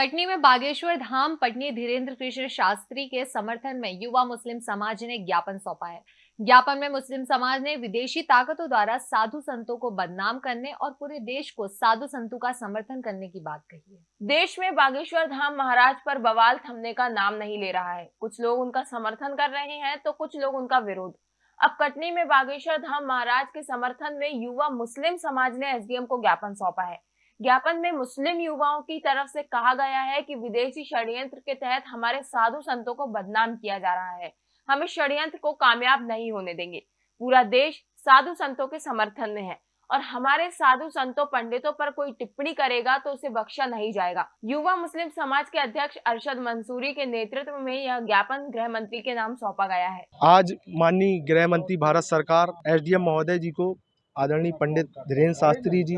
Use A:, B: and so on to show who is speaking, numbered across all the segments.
A: कटनी में बागेश्वर धाम पटनी धीरेन्द्र कृष्ण शास्त्री के समर्थन में युवा मुस्लिम समाज ने ज्ञापन सौंपा है। ज्ञापन में मुस्लिम समाज ने विदेशी ताकतों द्वारा साधु संतों को बदनाम करने और पूरे देश को साधु संतों का समर्थन करने की बात कही है।
B: देश में बागेश्वर धाम महाराज पर बवाल थमने का नाम नहीं ले रहा है। कुछ लोग उनका समर्थन कर रहे हैं तो कुछ लोग उनका विरोध। अब कटनी में बागेश्वर धाम महाराज के समर्थन में युवा मुस्लिम समाज ने एसडीएम को ज्ञापन सौंपा है। ज्ञापन में मुस्लिम युवाओं की तरफ़ से कहा गया है कि विदेशी षड्यंत्र के तहत हमारे साधु संतों को बदनाम किया जा रहा है। हम इस षड्यंत्र को कामयाब नहीं होने देंगे। पूरा देश साधु संतों के समर्थन में है और हमारे साधु संतों पंडितों पर कोई टिप्पणी करेगा तो उसे बख्शा नहीं जाएगा। युवा मुस्लिम समाज के अध्यक्ष अरशद मंसूरी के नेतृत्व में यह ज्ञापन गृह मंत्री के नाम सौंपा गया है।
C: आज माननीय गृह मंत्री भारत सरकार, एसडीएम महोदय जी को आदरणीय पंडित धीरेन्द्र शास्त्री जी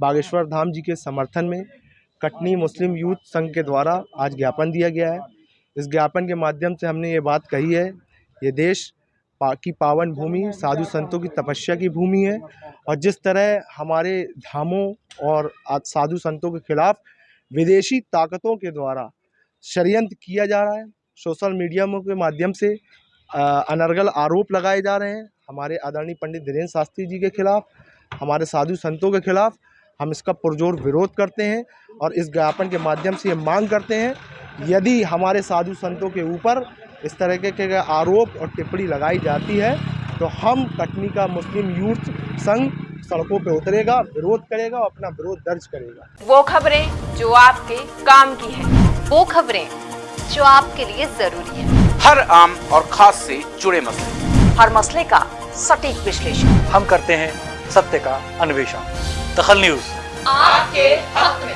C: बागेश्वर धाम जी के समर्थन में कटनी मुस्लिम यूथ संघ के द्वारा आज ज्ञापन दिया गया है। इस ज्ञापन के माध्यम से हमने ये बात कही है ये देश पा, की पावन भूमि साधु संतों की तपस्या की भूमि है और जिस तरह हमारे धामों और साधु संतों के खिलाफ विदेशी ताकतों के द्वारा षडयंत्र किया जा रहा है सोशल मीडिया के माध्यम से अनर्गल आरोप लगाए जा रहे हैं। हमारे आदरणीय पंडित धीरेन्द्र शास्त्री जी के खिलाफ, हमारे साधु संतों के खिलाफ हम इसका पुरजोर विरोध करते हैं और इस ज्ञापन के माध्यम से ये मांग करते हैं, यदि हमारे साधु संतों के ऊपर इस तरह के आरोप और टिप्पणी लगाई जाती है तो हम कटनी का मुस्लिम यूथ संघ सड़कों पे उतरेगा, विरोध करेगा और अपना विरोध दर्ज करेगा।
B: वो खबरें जो आपके काम की है,
A: वो खबरें जो आपके लिए ज़रूरी है।
D: हर आम और खास से जुड़े मसले।
A: हर मसले का सटीक विश्लेषण।
E: हम करते हैं सत्य का अन्वेषण। दखल न्यूज़।
B: आपके हक में।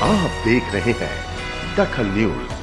F: आप देख रहे हैं दखल न्यूज़।